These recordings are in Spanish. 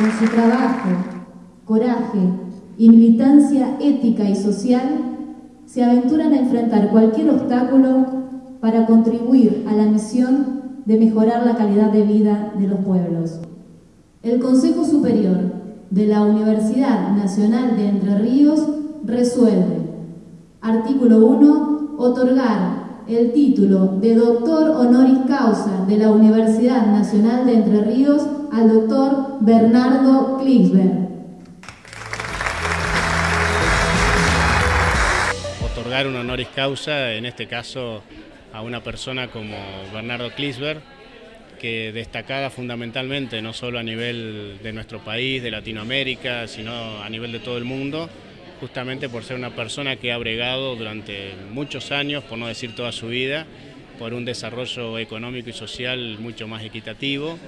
con su trabajo, coraje y militancia ética y social, se aventuran a enfrentar cualquier obstáculo para contribuir a la misión de mejorar la calidad de vida de los pueblos. El Consejo Superior de la Universidad Nacional de Entre Ríos resuelve, artículo 1, otorgar el título de doctor honoris causa de la Universidad Nacional de Entre Ríos al doctor Bernardo Klicksberg. Otorgar un honoris causa, en este caso a una persona como Bernardo Klicksberg, que destacada fundamentalmente no solo a nivel de nuestro país, de Latinoamérica, sino a nivel de todo el mundo, justamente por ser una persona que ha bregado durante muchos años, por no decir toda su vida, por un desarrollo económico y social mucho más equitativo,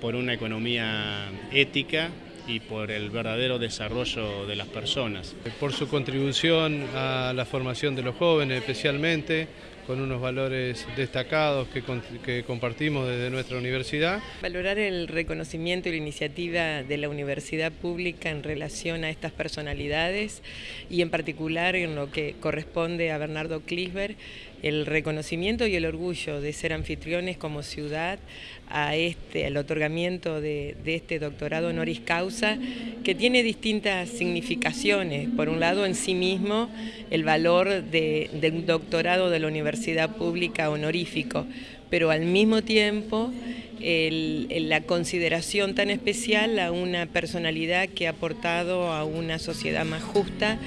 por una economía ética y por el verdadero desarrollo de las personas. Por su contribución a la formación de los jóvenes especialmente, con unos valores destacados que, compartimos desde nuestra universidad. Valorar el reconocimiento y la iniciativa de la universidad pública en relación a estas personalidades y en particular en lo que corresponde a Bernardo Klisberg, el reconocimiento y el orgullo de ser anfitriones como ciudad a este, al otorgamiento de, este doctorado honoris causa, que tiene distintas significaciones. Por un lado, en sí mismo, el valor de, de un doctorado de la universidad pública honorífico, pero al mismo tiempo la consideración tan especial a una personalidad que ha aportado a una sociedad más justa.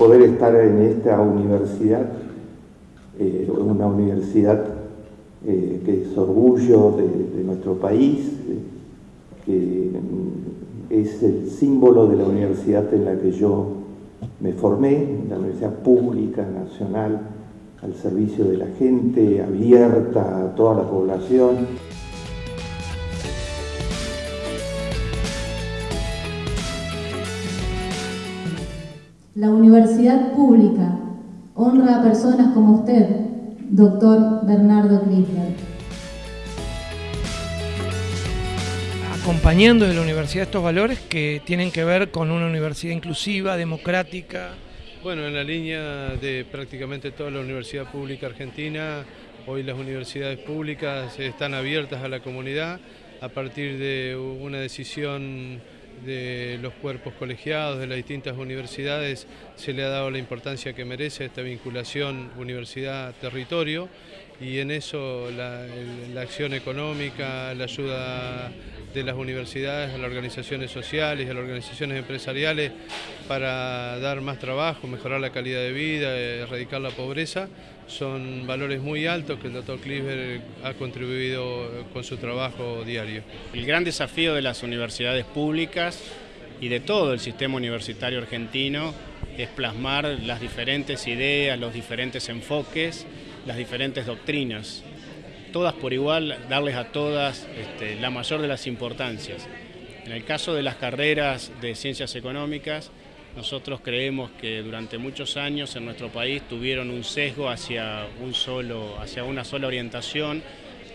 Poder estar en esta universidad, eh, una universidad eh, que es orgullo de, nuestro país, eh, que es el símbolo de la universidad en la que yo me formé, la universidad pública, nacional, al servicio de la gente, abierta a toda la población. La universidad pública honra a personas como usted, doctor Bernardo Klickler. Acompañando de la universidad estos valores que tienen que ver con una universidad inclusiva, democrática. Bueno, en la línea de prácticamente toda la universidad pública argentina, hoy las universidades públicas están abiertas a la comunidad a partir de una decisión de los cuerpos colegiados de las distintas universidades se le ha dado la importancia que merece esta vinculación universidad-territorio y en eso la, acción económica, la ayuda de las universidades a las organizaciones sociales a las organizaciones empresariales para dar más trabajo, mejorar la calidad de vida, erradicar la pobreza, son valores muy altos que el doctor Kliber ha contribuido con su trabajo diario. El gran desafío de las universidades públicas y de todo el sistema universitario argentino es plasmar las diferentes ideas, los diferentes enfoques, las diferentes doctrinas. Todas por igual, darles a todas este, la mayor de las importancias. En el caso de las carreras de ciencias económicas, nosotros creemos que durante muchos años en nuestro país tuvieron un sesgo hacia, un solo, hacia una sola orientación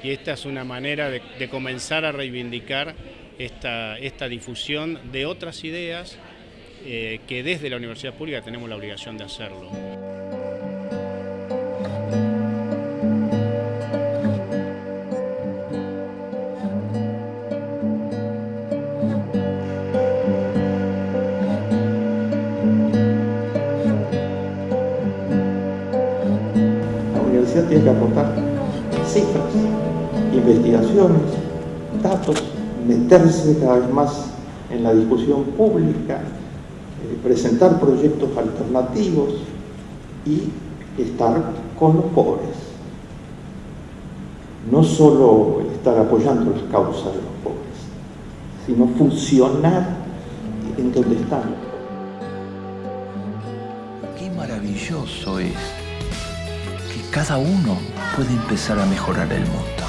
y esta es una manera de, comenzar a reivindicar esta, esta, difusión de otras ideas eh, que desde la universidad pública tenemos la obligación de hacerlo. Tiene que aportar cifras, investigaciones, datos, meterse cada vez más en la discusión pública, eh, presentar proyectos alternativos y estar con los pobres. No solo estar apoyando las causas de los pobres, sino funcionar en donde están. Qué maravilloso es cada uno puede empezar a mejorar el mundo.